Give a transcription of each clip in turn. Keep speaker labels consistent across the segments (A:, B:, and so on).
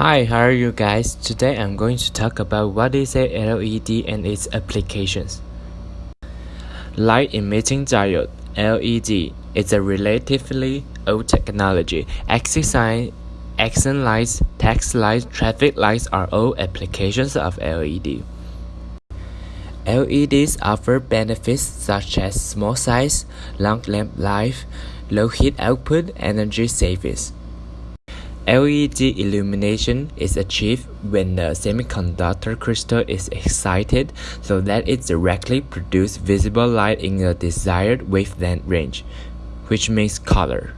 A: Hi, how are you guys? Today I'm going to talk about what is a LED and its applications. Light emitting diode LED is a relatively old technology. Exit sign, accent lights, text lights, traffic lights are all applications of LED. LEDs offer benefits such as small size, long lamp life, low heat output, energy savings. LED illumination is achieved when the semiconductor crystal is excited so that it directly produces visible light in a desired wavelength range, which means color.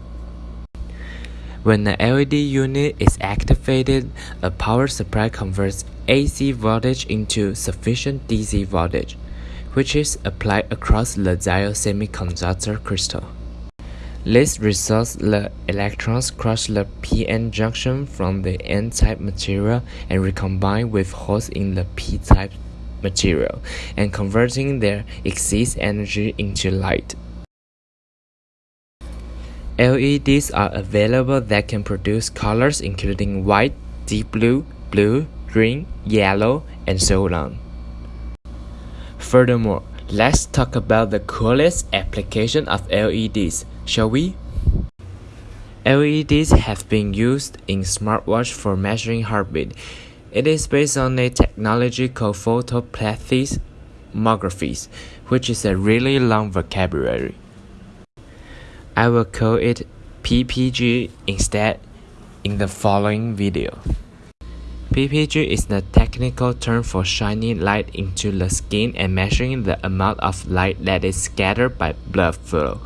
A: When the LED unit is activated, a power supply converts AC voltage into sufficient DC voltage, which is applied across the diode semiconductor crystal. This results the electrons cross the p-n junction from the n-type material and recombine with holes in the p-type material, and converting their excess energy into light. LEDs are available that can produce colors including white, deep blue, blue, green, yellow, and so on. Furthermore, let's talk about the coolest application of LEDs shall we? LEDs have been used in smartwatch for measuring heartbeat. It is based on a technology called photoplethysmography, which is a really long vocabulary. I will call it PPG instead in the following video. PPG is the technical term for shining light into the skin and measuring the amount of light that is scattered by blood flow.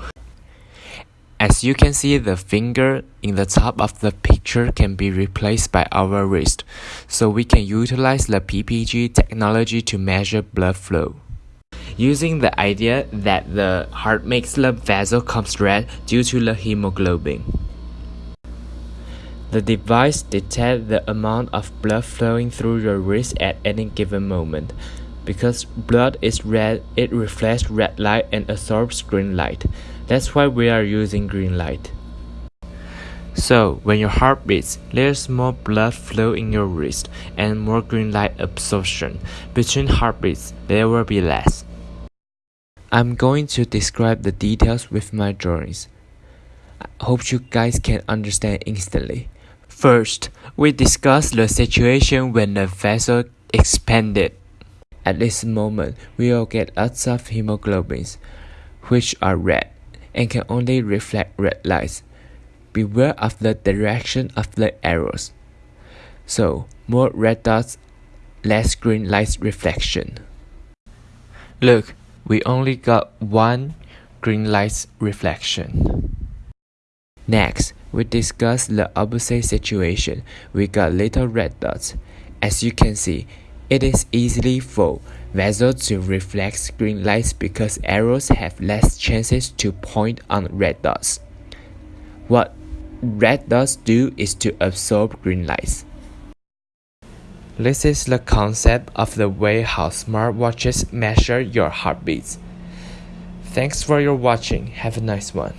A: As you can see the finger in the top of the picture can be replaced by our wrist, so we can utilize the PPG technology to measure blood flow. Using the idea that the heart makes the vessel comes red due to the hemoglobin. The device detects the amount of blood flowing through your wrist at any given moment. Because blood is red, it reflects red light and absorbs green light. That's why we are using green light. So, when your heart beats, there's more blood flow in your wrist and more green light absorption. Between heartbeats, there will be less. I'm going to describe the details with my drawings. I hope you guys can understand instantly. First, we discuss the situation when the vessel expanded. At this moment, we will get lots of hemoglobins, which are red and can only reflect red lights. Beware of the direction of the arrows. So, more red dots, less green light reflection. Look, we only got one green light reflection. Next, we discuss the opposite situation. We got little red dots. As you can see, it is easily for vessels to reflect green lights because arrows have less chances to point on red dots. What red dots do is to absorb green lights. This is the concept of the way how smartwatches measure your heartbeats. Thanks for your watching. Have a nice one.